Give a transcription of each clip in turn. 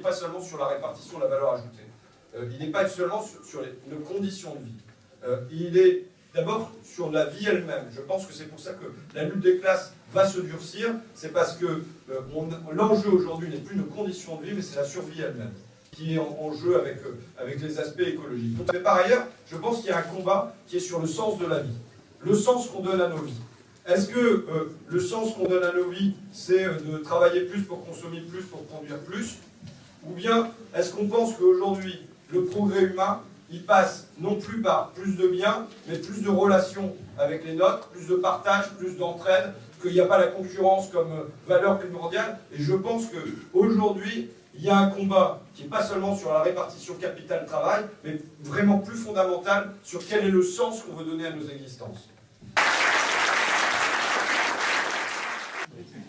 Pas seulement sur la répartition de la valeur ajoutée. Euh, il n'est pas seulement sur, les, nos conditions de vie. Euh, il est d'abord sur la vie elle-même. Je pense que c'est pour ça que la lutte des classes va se durcir. C'est parce que euh, l'enjeu aujourd'hui n'est plus nos conditions de vie, mais c'est la survie elle-même qui est en, jeu avec, avec les aspects écologiques. Mais par ailleurs, je pense qu'il y a un combat qui est sur le sens de la vie, le sens qu'on donne à nos vies. Est-ce que le sens qu'on donne à nos vies, c'est de travailler plus pour consommer plus, pour produire plus? Ou bien est-ce qu'on pense qu'aujourd'hui, le progrès humain, il passe non plus par plus de biens, mais plus de relations avec les nôtres, plus de partage, plus d'entraide, qu'il n'y a pas la concurrence comme euh, valeur primordiale? Et je pense qu'aujourd'hui, il y a un combat qui n'est pas seulement sur la répartition capital-travail, mais vraiment plus fondamental sur quel est le sens qu'on veut donner à nos existences.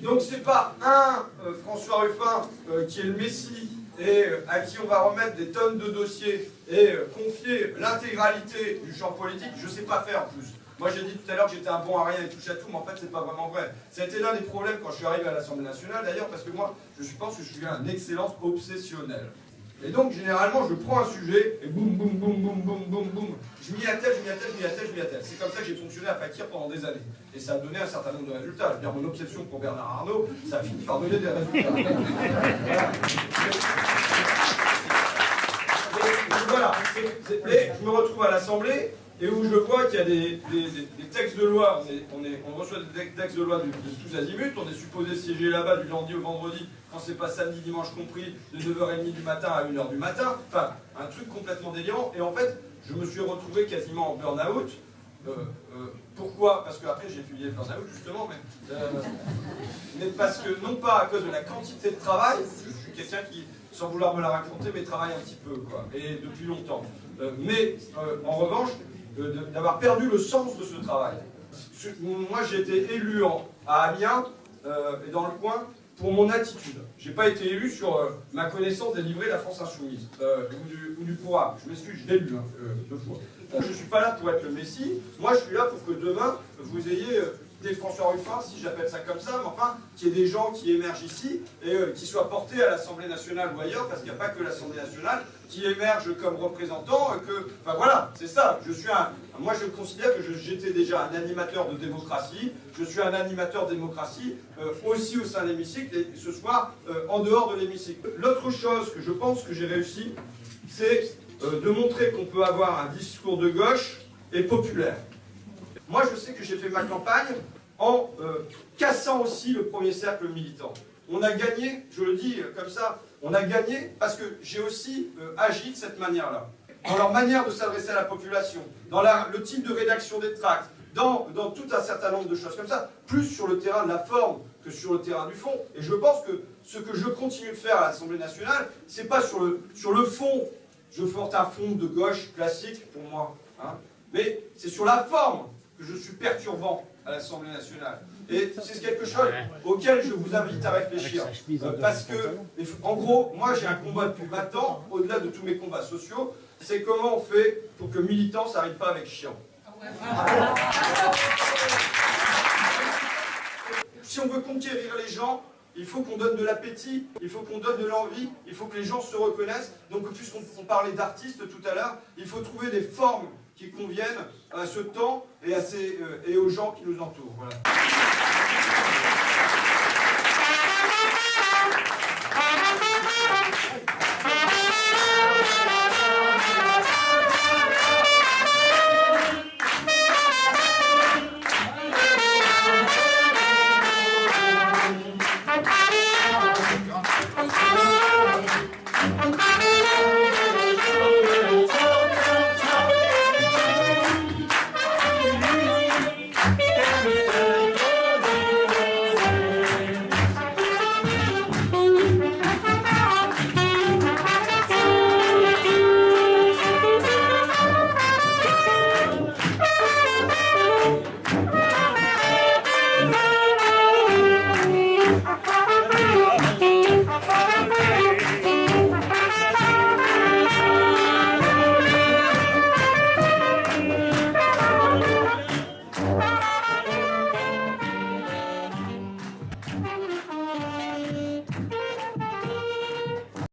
Donc c'est pas un euh, François Ruffin euh, qui est le Messie et euh, à qui on va remettre des tonnes de dossiers et euh, confier l'intégralité du champ politique, je sais pas faire en plus. Moi j'ai dit tout à l'heure que j'étais un bon à rien et touche à tout, mais en fait c'est pas vraiment vrai. Été l'un des problèmes quand je suis arrivé à l'Assemblée nationale d'ailleurs, parce que moi je pense que je suis un excellence obsessionnel. Et donc, généralement, je prends un sujet et boum, boum, boum, boum, boum, boum, boum. Je m'y attelle, je m'y attelle, je m'y attelle, je m'y attelle. C'est comme ça que j'ai fonctionné à Fakir pendant des années. Et ça a donné un certain nombre de résultats. Je veux dire, mon obsession pour Bernard Arnault, ça a fini par donner des résultats. Voilà. Mais je me retrouve à l'Assemblée et où je vois qu'il y a des, textes de loi, on, reçoit des textes de loi de, tous azimuts, on est supposé siéger là-bas du lundi au vendredi, quand c'est pas samedi, dimanche compris, de 9h30 du matin à 1h du matin, enfin, un truc complètement délirant, et en fait, je me suis retrouvé quasiment en burn-out, Euh, euh, pourquoi? Parce que après j'ai étudié le burn-out justement, mais, euh, mais parce que non pas à cause de la quantité de travail, je suis quelqu'un qui, sans vouloir me la raconter, mais travaille un petit peu, quoi, et depuis longtemps. Mais en revanche, d'avoir perdu le sens de ce travail. Moi j'ai été élu en- à Amiens euh, et dans le coin pour mon attitude. J'ai pas été élu sur euh, ma connaissance des livrets de la France Insoumise euh, ou, du, ou. Je m'excuse, je l'ai lu hein, deux fois. Je suis pas là pour être le Messie. Moi, je suis là pour que demain, vous ayez des François Ruffin, si j'appelle ça comme ça, mais enfin, qu'il y ait des gens qui émergent ici et euh, qui soient portés à l'Assemblée nationale ou ailleurs, parce qu'il n'y a pas que l'Assemblée nationale qui émerge comme représentant, euh, que, enfin voilà, c'est ça. Je suis un, moi, je considère que j'étais déjà un animateur de démocratie. Je suis un animateur de démocratie euh, aussi au sein de l'hémicycle et ce soir en dehors de l'hémicycle. L'autre chose que je pense que j'ai réussi, c'est de montrer qu'on peut avoir un discours de gauche et populaire. Moi, je sais que j'ai fait ma campagne en euh, cassant aussi le premier cercle militant. On a gagné, je le dis euh, comme ça, on a gagné parce que j'ai aussi euh, agi de cette manière-là. Dans leur manière de s'adresser à la population, dans le type de rédaction des tracts, dans, dans tout un certain nombre de choses comme ça, plus sur le terrain de la forme que sur le terrain du fond. Et je pense que ce que je continue de faire à l'Assemblée nationale, c'est pas sur le, sur le fond. Je porte un fond de gauche classique pour moi. hein. Mais c'est sur la forme que je suis perturbant à l'Assemblée nationale. Et c'est quelque chose auquel je vous invite à réfléchir. Euh, parce que, en gros, moi j'ai un combat depuis 20 ans, au-delà de tous mes combats sociaux, c'est comment on fait pour que militant ça n'arrive pas avec chiant. Si on veut conquérir les gens, il faut qu'on donne de l'appétit, il faut qu'on donne de l'envie, il faut que les gens se reconnaissent. Donc, puisqu'on on parlait d'artistes tout à l'heure, il faut trouver des formes qui conviennent à ce temps et, à ces, euh, et aux gens qui nous entourent.